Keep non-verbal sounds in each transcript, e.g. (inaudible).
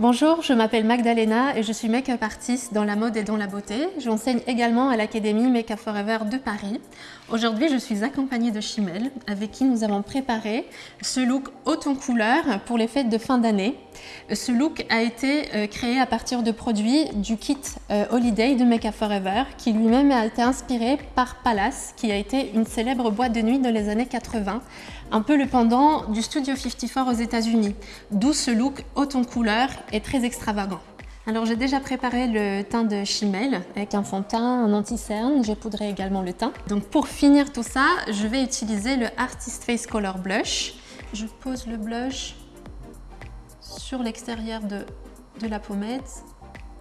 Bonjour, je m'appelle Magdalena et je suis make-up artiste dans la mode et dans la beauté. J'enseigne également à l'Académie Make Up Forever de Paris. Aujourd'hui, je suis accompagnée de Chimel, avec qui nous avons préparé ce look haute en couleur pour les fêtes de fin d'année. Ce look a été euh, créé à partir de produits du kit euh, Holiday de Up Forever, qui lui-même a été inspiré par Palace, qui a été une célèbre boîte de nuit dans les années 80, un peu le pendant du Studio 54 aux États-Unis, d'où ce look haute en couleur et très extravagant. Alors j'ai déjà préparé le teint de Chimel avec un fond de teint, un anti-cerne, j'ai poudré également le teint. Donc pour finir tout ça, je vais utiliser le Artist Face Color Blush. Je pose le blush sur l'extérieur de, la pommette.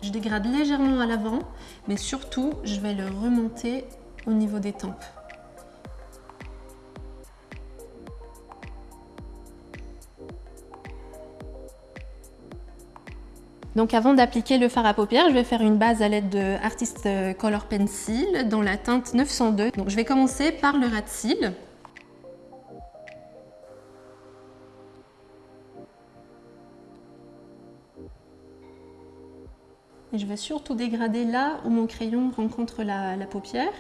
Je dégrade légèrement à l'avant, mais surtout je vais le remonter au niveau des tempes. Donc avant d'appliquer le fard à paupières, je vais faire une base à l'aide de Artist Color Pencil dans la teinte 902. Donc je vais commencer par le ras de cils. Et je vais surtout dégrader là où mon crayon rencontre la, paupière.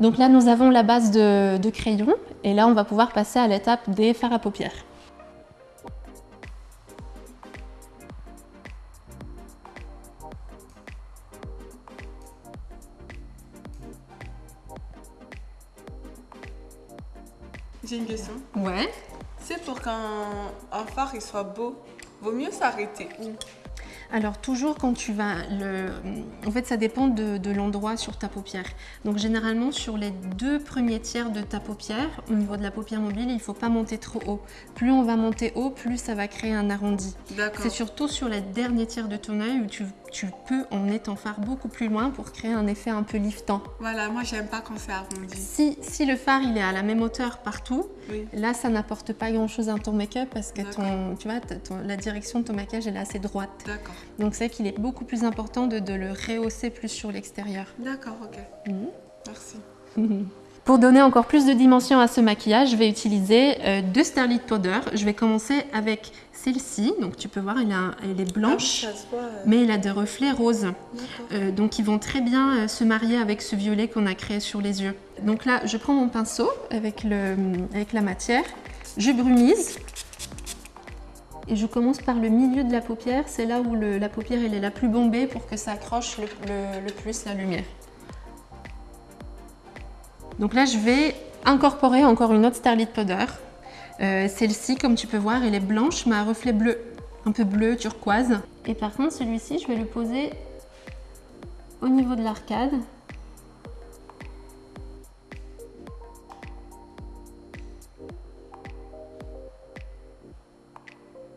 Donc là, nous avons la base de, de crayon et là, on va pouvoir passer à l'étape des fards à paupières. J'ai une question. Ouais. C'est pour qu'un phare il soit beau, vaut mieux s'arrêter où? Alors toujours quand tu vas, le... en fait ça dépend de, l'endroit sur ta paupière. Donc généralement sur les deux premiers tiers de ta paupière, au niveau de la paupière mobile, il ne faut pas monter trop haut. Plus on va monter haut, plus ça va créer un arrondi. C'est surtout sur les derniers tiers de ton œil où tu, peux emmener ton phare beaucoup plus loin pour créer un effet un peu liftant. Voilà, moi j'aime pas quand c'est arrondi. Si, si le phare il est à la même hauteur partout, là ça n'apporte pas grand chose à ton make-up parce que ton, tu vois, la direction de ton maquillage elle est assez droite. D'accord. Donc c'est qu'il est beaucoup plus important de, le rehausser plus sur l'extérieur. D'accord, ok. Mhm. Merci. (laughs) Pour donner encore plus de dimension à ce maquillage, je vais utiliser euh, deux Starlit Powder. Je vais commencer avec celle-ci. Donc tu peux voir, elle, est blanche, ah, euh. mais elle a des reflets roses. Euh, donc ils vont très bien se marier avec ce violet qu'on a créé sur les yeux. Donc là, je prends mon pinceau avec, le, avec la matière. Je brumise et je commence par le milieu de la paupière, c'est là où la paupière elle est la plus bombée pour que ça accroche le, plus la lumière. Donc là, je vais incorporer encore une autre Starlit Powder. Euh, celle-ci, comme tu peux voir, elle est blanche, mais à reflet bleu, un peu bleu, turquoise. Et par contre, celui-ci, je vais le poser au niveau de l'arcade.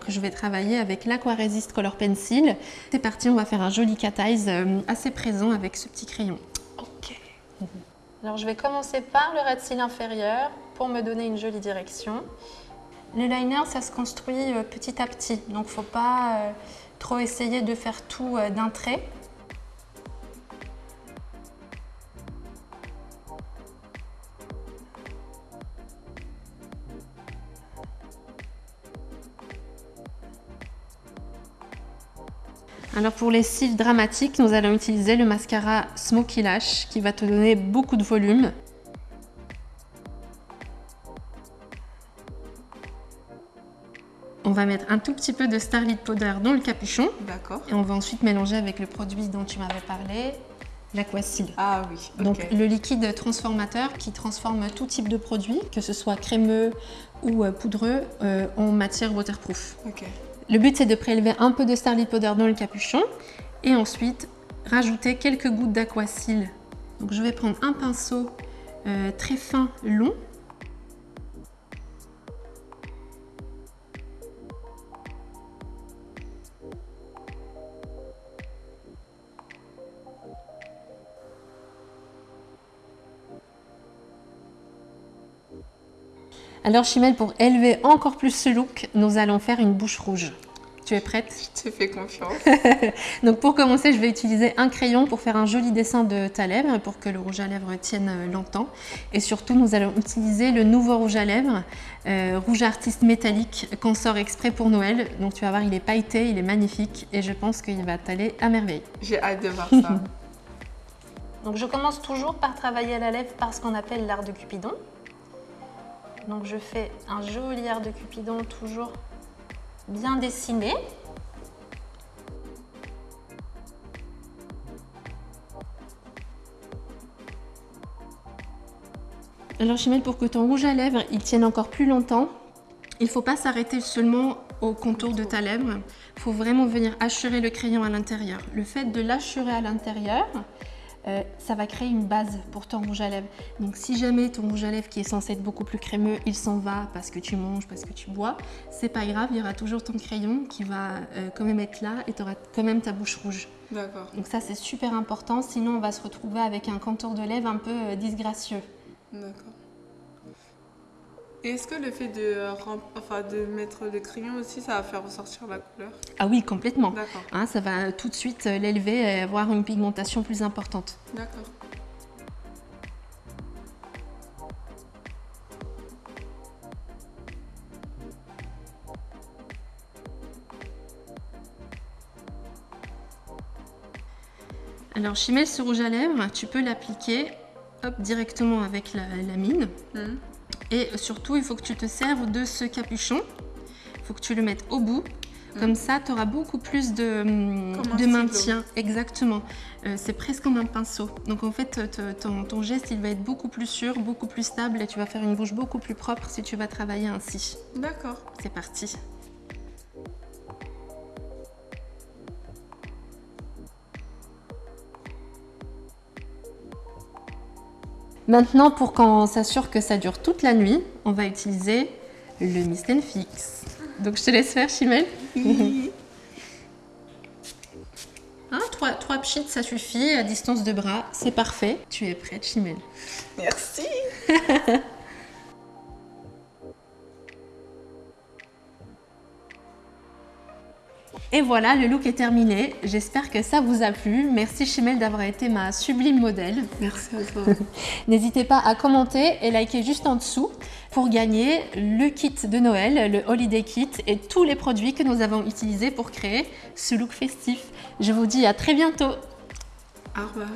je vais travailler avec l'Aquaresist Color Pencil. C'est parti, on va faire un joli cat eyes euh, assez présent avec ce petit crayon. Alors je vais commencer par le ras de inférieur pour me donner une jolie direction. Le liner, ça se construit euh, petit à petit, donc il ne faut pas euh, trop essayer de faire tout d'un trait. Alors pour les cils dramatiques, nous allons utiliser le mascara Smoky Lash qui va te donner beaucoup de volume. On va mettre un tout petit peu de Starlit Powder dans le capuchon. D'accord. Et on va ensuite mélanger avec le produit dont tu m'avais parlé, l'Aquacil. Ah oui, Donc le liquide transformateur qui transforme tout type de produit, que ce soit crémeux ou euh, poudreux, euh, en matière waterproof. Ok. Le but, c'est de prélever un peu de Starlit Powder dans le capuchon et ensuite rajouter quelques gouttes d'aquacil. Donc je vais prendre un pinceau euh, très fin, long. Alors Chimel, pour élever encore plus ce look, nous allons faire une bouche rouge. Tu es prête? Je te fais confiance. (laughs) Donc pour commencer, je vais utiliser un crayon pour faire un joli dessin de ta lèvre pour que le rouge à lèvres tienne euh, longtemps. Et surtout, nous allons utiliser le nouveau rouge à lèvres, euh, rouge artiste métallique qu'on sort exprès pour Noël. Donc tu vas voir, il est pailleté, il est magnifique et je pense qu'il va t'aller à merveille. J'ai hâte de voir ça. (laughs) Donc je commence toujours par travailler à la lèvre par ce qu'on appelle l'art de Cupidon. Donc je fais un joli art de Cupidon toujours bien dessiné. Alors Chimène, pour que ton rouge à lèvres il tienne encore plus longtemps, il ne faut pas s'arrêter seulement au contour de ta lèvre. Il faut vraiment venir hachurer le crayon à l'intérieur. Le fait de l'achurer à l'intérieur, euh, ça va créer une base pour ton rouge à lèvres. Donc si jamais ton rouge à lèvres qui est censé être beaucoup plus crémeux, il s'en va parce que tu manges, parce que tu bois, c'est pas grave, il y aura toujours ton crayon qui va euh, quand même être là et tu auras quand même ta bouche rouge. D'accord. Donc ça c'est super important, sinon on va se retrouver avec un contour de lèvres un peu euh, disgracieux. D'accord. Et est-ce que le fait de, rem- enfin, de mettre le crayon aussi, ça va faire ressortir la couleur? Ah oui, complètement. D'accord. Hein, ça va tout de suite euh, l'élever et avoir une pigmentation plus importante. D'accord. Alors Chimel, ce rouge à lèvres, tu peux l'appliquer directement avec la, la mine. Mhm. Et surtout, il faut que tu te serves de ce capuchon. Il faut que tu le mettes au bout. Comme ça, tu auras beaucoup plus de, stylo. maintien. Exactement. Euh, c'est presque comme un pinceau. Donc en fait, ton, ton geste, il va être beaucoup plus sûr, beaucoup plus stable et tu vas faire une bouche beaucoup plus propre si tu vas travailler ainsi. D'accord. C'est parti. Maintenant, pour qu'on s'assure que ça dure toute la nuit, on va utiliser le Mist and Fix. Donc je te laisse faire, Chimel. (laughs) Hein, trois, trois pchits, ça suffit, à distance de bras, c'est parfait. Tu es prête, Chimel. Merci. (laughs) Et voilà, le look est terminé. J'espère que ça vous a plu. Merci Chimel d'avoir été ma sublime modèle. Merci à toi. (laughs) N'hésitez pas à commenter et liker juste en dessous pour gagner le kit de Noël, le Holiday Kit et tous les produits que nous avons utilisés pour créer ce look festif. Je vous dis à très bientôt Au revoir.